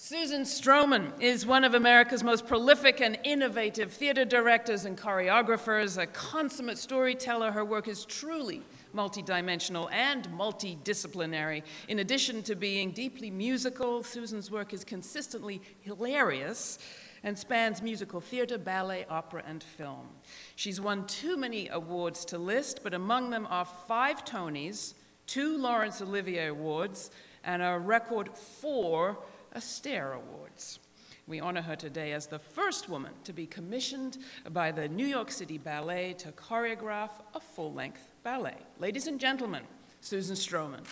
Susan Stroman is one of America's most prolific and innovative theater directors and choreographers, a consummate storyteller. Her work is truly multidimensional and multidisciplinary. In addition to being deeply musical, Susan's work is consistently hilarious and spans musical theater, ballet, opera, and film. She's won too many awards to list, but among them are five Tonys, two Laurence Olivier Awards, and a record four Astaire Awards. We honor her today as the first woman to be commissioned by the New York City Ballet to choreograph a full-length ballet. Ladies and gentlemen, Susan Stroman.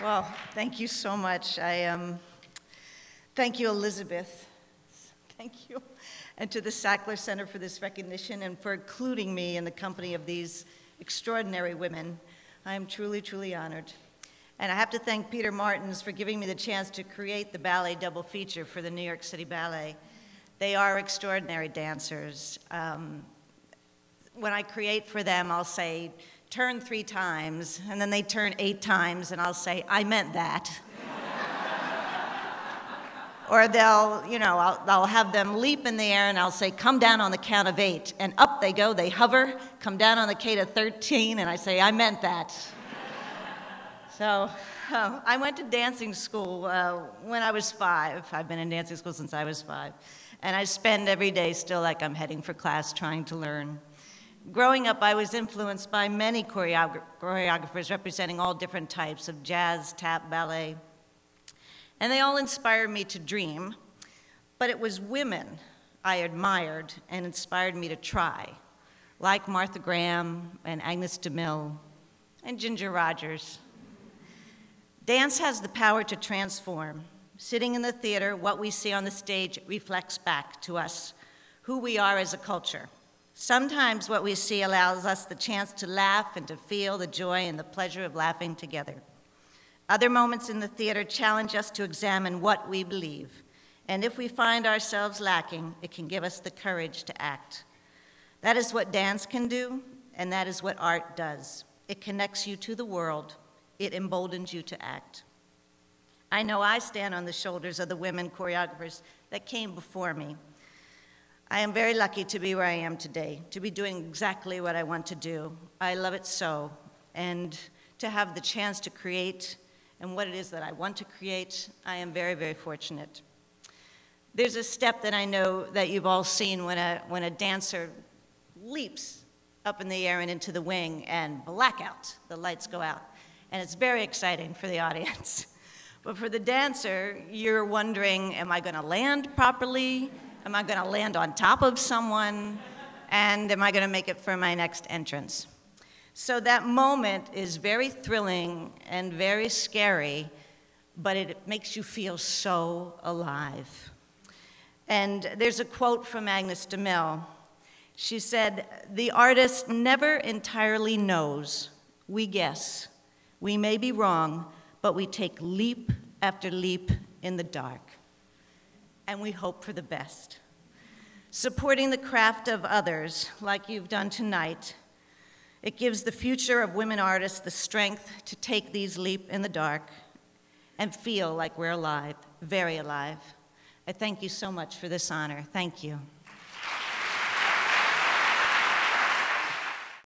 Well, thank you so much. I um, thank you, Elizabeth. Thank you, and to the Sackler Center for this recognition and for including me in the company of these extraordinary women. I am truly, truly honored. And I have to thank Peter Martins for giving me the chance to create the ballet double feature for the New York City Ballet. They are extraordinary dancers. Um, when I create for them, I'll say, turn three times, and then they turn eight times, and I'll say, I meant that. or they'll, you know, I'll, I'll have them leap in the air, and I'll say, come down on the count of eight. And up they go, they hover, come down on the count of 13, and I say, I meant that. so uh, I went to dancing school uh, when I was five. I've been in dancing school since I was five. And I spend every day still like I'm heading for class trying to learn. Growing up, I was influenced by many choreogra choreographers representing all different types of jazz, tap, ballet. And they all inspired me to dream, but it was women I admired and inspired me to try, like Martha Graham and Agnes DeMille and Ginger Rogers. Dance has the power to transform. Sitting in the theater, what we see on the stage reflects back to us who we are as a culture. Sometimes what we see allows us the chance to laugh and to feel the joy and the pleasure of laughing together. Other moments in the theater challenge us to examine what we believe. And if we find ourselves lacking, it can give us the courage to act. That is what dance can do, and that is what art does. It connects you to the world. It emboldens you to act. I know I stand on the shoulders of the women choreographers that came before me I am very lucky to be where I am today, to be doing exactly what I want to do. I love it so. And to have the chance to create and what it is that I want to create, I am very, very fortunate. There's a step that I know that you've all seen when a, when a dancer leaps up in the air and into the wing and blackout, the lights go out. And it's very exciting for the audience. But for the dancer, you're wondering, am I gonna land properly? Am I going to land on top of someone? And am I going to make it for my next entrance? So that moment is very thrilling and very scary, but it makes you feel so alive. And there's a quote from Agnes DeMille. She said, the artist never entirely knows. We guess. We may be wrong, but we take leap after leap in the dark and we hope for the best. Supporting the craft of others, like you've done tonight, it gives the future of women artists the strength to take these leap in the dark and feel like we're alive, very alive. I thank you so much for this honor. Thank you.